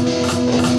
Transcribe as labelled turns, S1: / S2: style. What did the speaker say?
S1: Música